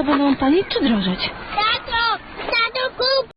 to będą tanieć czy drożeć? Tato!